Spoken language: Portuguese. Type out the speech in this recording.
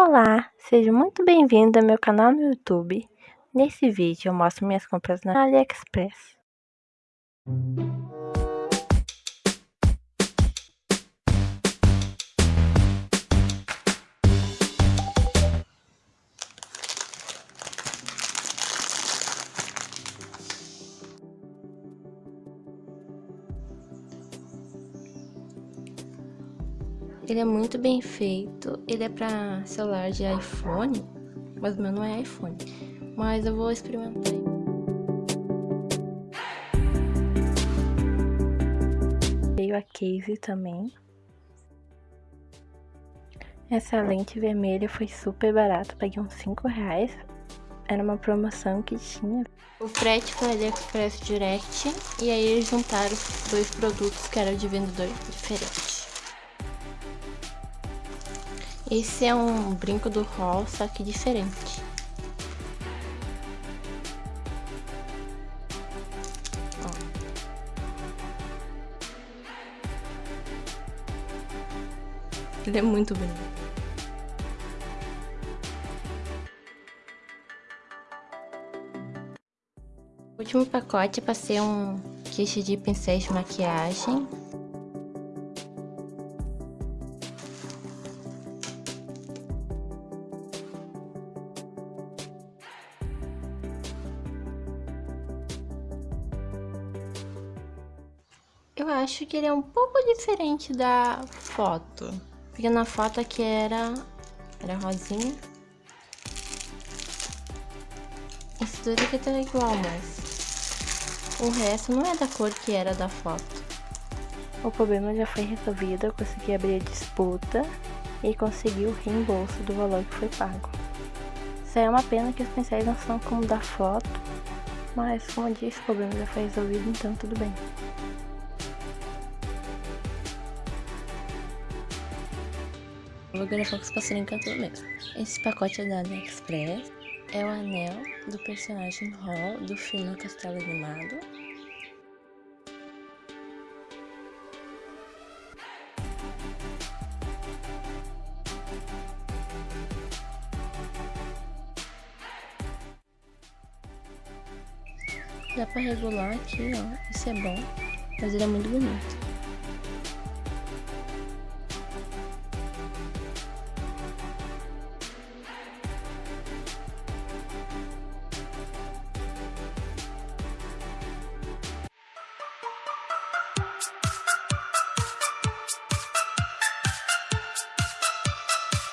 Olá, seja muito bem-vindo ao meu canal no YouTube. Nesse vídeo eu mostro minhas compras na AliExpress. Ele é muito bem feito. Ele é para celular de iPhone, mas o meu não é iPhone. Mas eu vou experimentar. Veio a case também. Essa lente vermelha foi super barata, paguei uns 5 reais. Era uma promoção que tinha. O frete foi AliExpress Direct e aí eles juntaram dois produtos que eram de vendedor diferente. Esse é um brinco do Hall, só que diferente. Ó. Ele é muito bonito. O último pacote é para ser um kit de pincéis de maquiagem Eu acho que ele é um pouco diferente da foto. Porque na foto aqui era, era rosinha. Esse dois aqui tá igual, mas o resto não é da cor que era da foto. O problema já foi resolvido, eu consegui abrir a disputa e consegui o reembolso do valor que foi pago. Isso é uma pena que os pincéis não são como da foto, mas como eu disse, o problema já foi resolvido, então tudo bem. Vou gravar com os passarinhos cantando mesmo. Esse pacote é da AliExpress. É o anel do personagem Hall do filme Castelo Animado. Dá pra regular aqui, ó. Isso é bom. Mas ele é muito bonito.